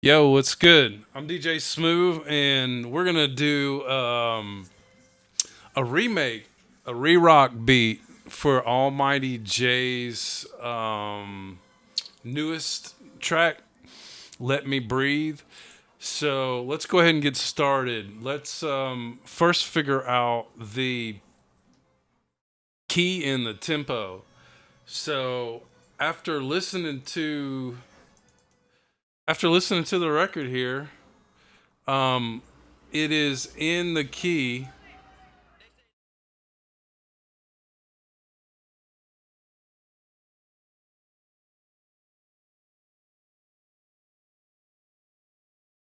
Yo, what's good? I'm DJ Smooth, and we're gonna do um, a remake, a re-rock beat for Almighty J's um, newest track, "Let Me Breathe." So let's go ahead and get started. Let's um, first figure out the key and the tempo. So after listening to after listening to the record here, um, it is in the key.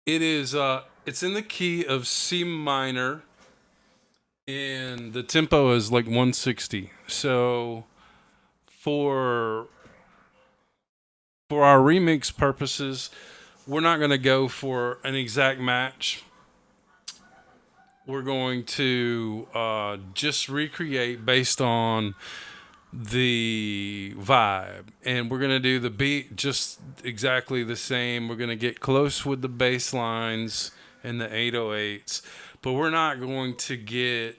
It is uh it's in the key of C minor and the tempo is like 160. So for for our remix purposes, we're not going to go for an exact match. We're going to uh, just recreate based on the vibe. And we're going to do the beat just exactly the same. We're going to get close with the bass lines and the 808s but we're not going to get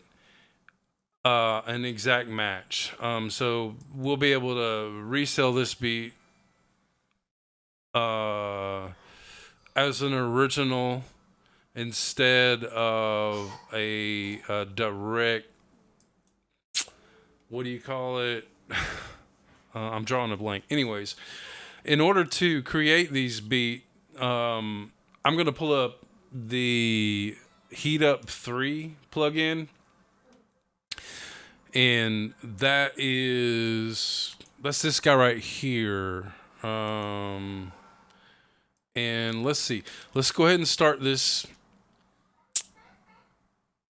uh, an exact match. Um, so we'll be able to resell this beat uh, as an original instead of a, a direct what do you call it? Uh, I'm drawing a blank. Anyways, in order to create these beat, um, I'm gonna pull up the Heat Up Three plugin, and that is that's this guy right here. Um, and let's see. Let's go ahead and start this.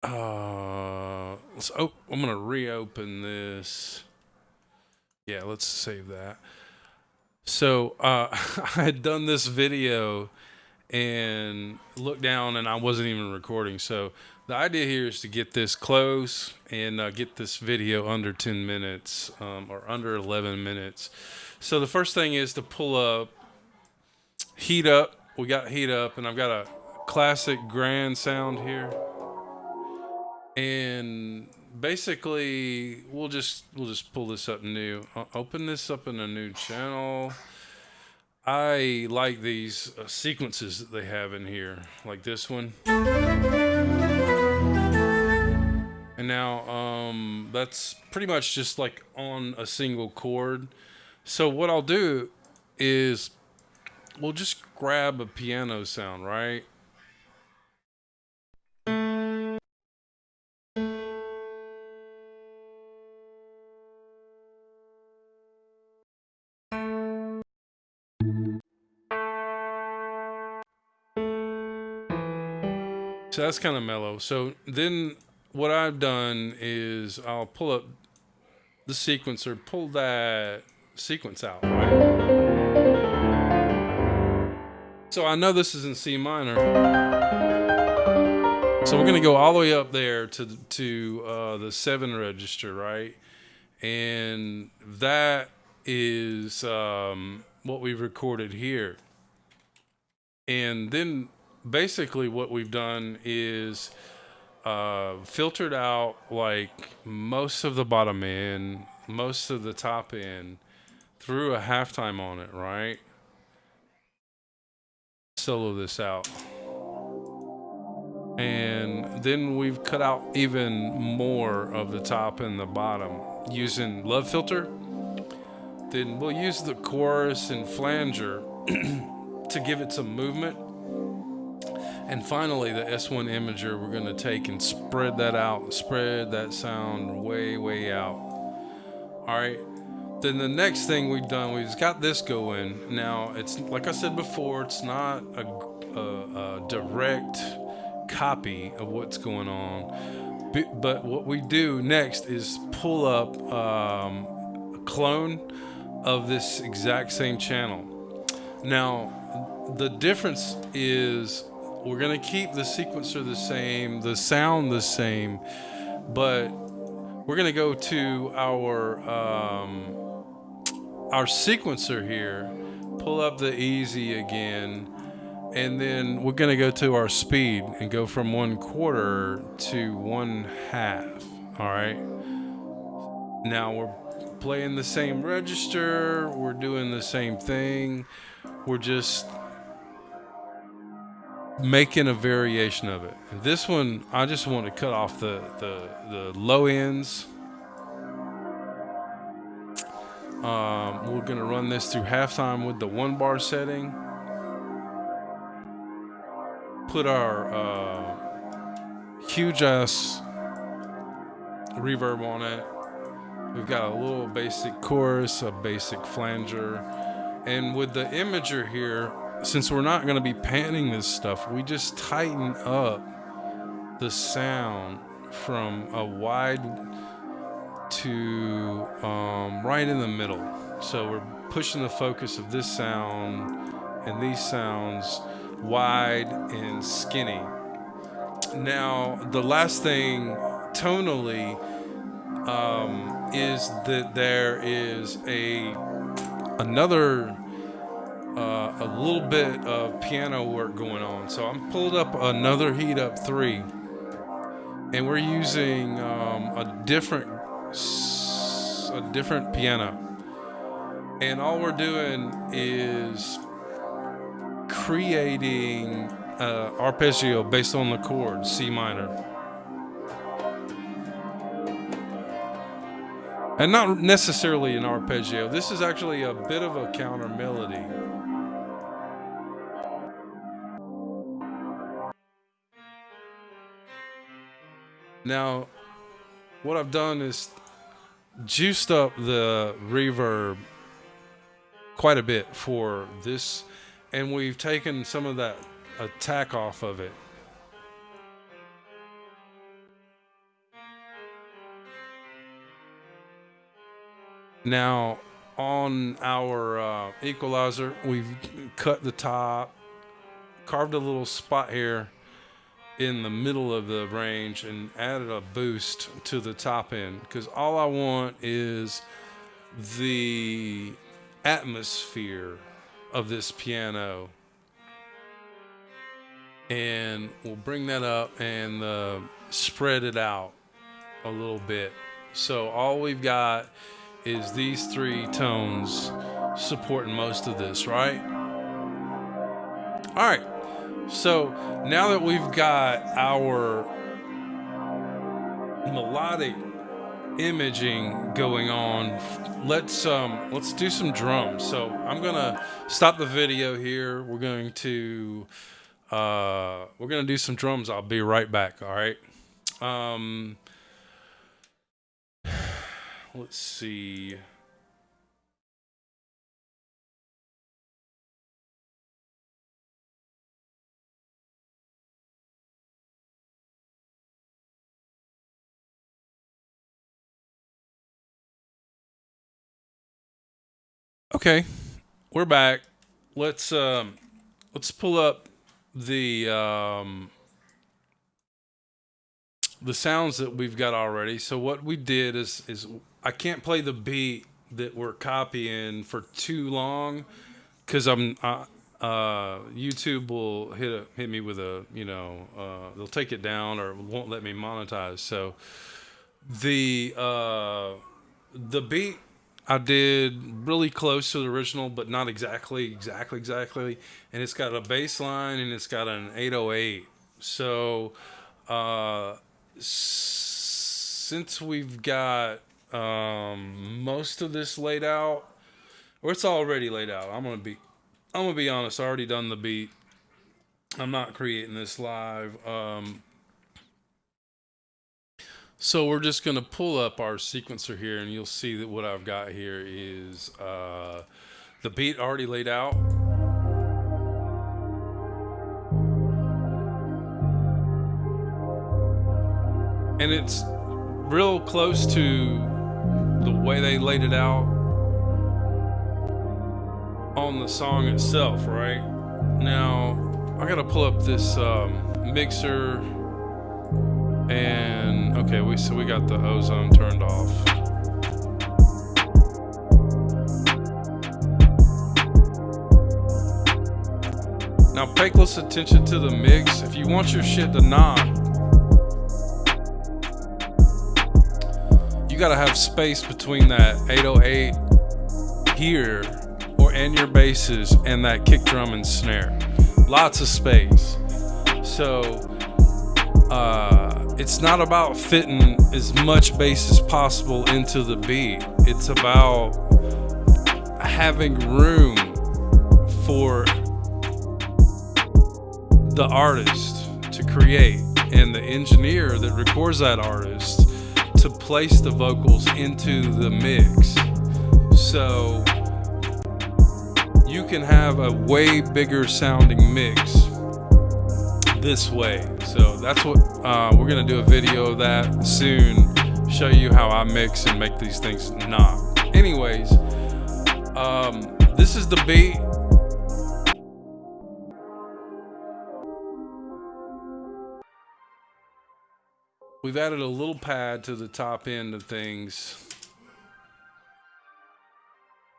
Uh, let's. Oh, I'm gonna reopen this. Yeah, let's save that. So uh, I had done this video and looked down, and I wasn't even recording. So the idea here is to get this close and uh, get this video under 10 minutes um, or under 11 minutes. So the first thing is to pull up heat up. We got heat up, and I've got a classic grand sound here. And basically, we'll just we'll just pull this up new. I'll open this up in a new channel. I like these uh, sequences that they have in here, like this one. And now um, that's pretty much just like on a single chord. So what I'll do is we'll just grab a piano sound, right? So that's kind of mellow. So then what I've done is I'll pull up the sequencer, pull that sequence out, right? So I know this is in C minor. So we're gonna go all the way up there to to uh, the seven register, right? And that is um, what we've recorded here. And then basically what we've done is uh, filtered out like most of the bottom end, most of the top end, threw a halftime on it, right? Solo this out. And then we've cut out even more of the top and the bottom using Love Philter. Then we'll use the chorus and flanger to give it some movement. And finally, the S1 imager, we're going to take and spread that out, spread that sound way, way out. All right. Then the next thing we've done, we've got this going. Now, it's like I said before, it's not a, a, a direct copy of what's going on. But, what we do next is pull up um, a clone of this exact same channel. Now, the difference is we're going to keep the sequencer the same, the sound the same, but we're going to go to our um, our sequencer here, pull up the easy again, and then we're going to go to our speed and go from one quarter to one half. All right. Now we're playing the same register, we're doing the same thing, we're just making a variation of it. This one, I just want to cut off the, the, the low ends. Um, we're going to run this through halftime with the one bar setting. Put our uh, huge ass reverb on it. We've got a little basic chorus, a basic flanger. And with the imager here, since we're not going to be panning this stuff, we just tighten up the sound from a wide to um, right in the middle. So we're pushing the focus of this sound and these sounds wide and skinny. Now, the last thing tonally um, is that there is a another uh, a little bit of piano work going on. So I'm pulled up another heat up three, and we're using um, a different a different piano, and all we're doing is creating uh, arpeggio based on the chord C minor. And not necessarily an arpeggio. This is actually a bit of a counter melody. Now, what I've done is juiced up the reverb quite a bit for this, and we've taken some of that attack off of it. Now, on our uh, equalizer, we've cut the top, carved a little spot here in the middle of the range and added a boost to the top end because all I want is the atmosphere of this piano. And we'll bring that up and uh, spread it out a little bit. So all we've got is these three tones supporting most of this right? All right so now that we've got our melodic imaging going on, let's um, let's do some drums. So I'm gonna stop the video here. We're going to uh, we're gonna do some drums. I'll be right back. All right. Um, let's see. Okay, we're back. Let's um, let's pull up the um, the sounds that we've got already. So what we did is is I can't play the beat that we're copying for too long because I'm uh, uh, YouTube will hit a, hit me with a you know uh, they'll take it down or won't let me monetize. So the uh, the beat I did really close to the original, but not exactly, exactly, exactly. And it's got a bass line and it's got an 808. So, uh, since we've got um, most of this laid out, or it's already laid out, I'm gonna be, I'm gonna be honest. I already done the beat. I'm not creating this live. Um, so we're just going to pull up our sequencer here and you'll see that what I've got here is uh, the beat already laid out. And it's real close to the way they laid it out on the song itself, right? Now, I got to pull up this um, mixer and okay, we so we got the ozone turned off. Now pay close attention to the mix. If you want your shit to knock, you gotta have space between that 808 here or and your basses and that kick drum and snare. Lots of space. So uh, it's not about fitting as much bass as possible into the beat. It's about having room for the artist to create and the engineer that records that artist to place the vocals into the mix. So you can have a way bigger sounding mix this way. So that's what uh, we're gonna do a video of that soon. Show you how I mix and make these things knock. Anyways, um, this is the beat. We've added a little pad to the top end of things.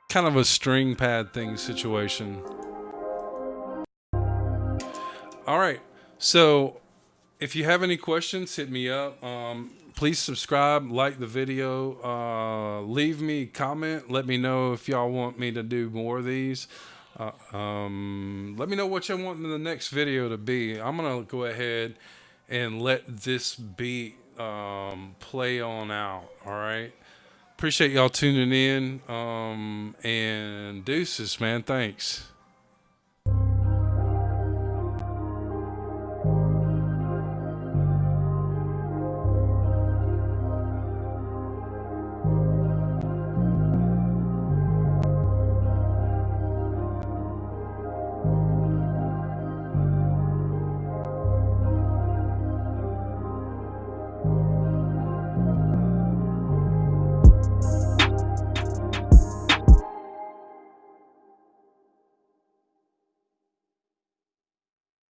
Kind of a string pad thing situation. All right. So if you have any questions, hit me up. Um, please subscribe, like the video, uh, leave me comment. Let me know if y'all want me to do more of these. Uh, um, let me know what you want the next video to be. I'm to go ahead and let this beat um, play on out. All right. Appreciate y'all tuning in. Um, and deuces, man. Thanks.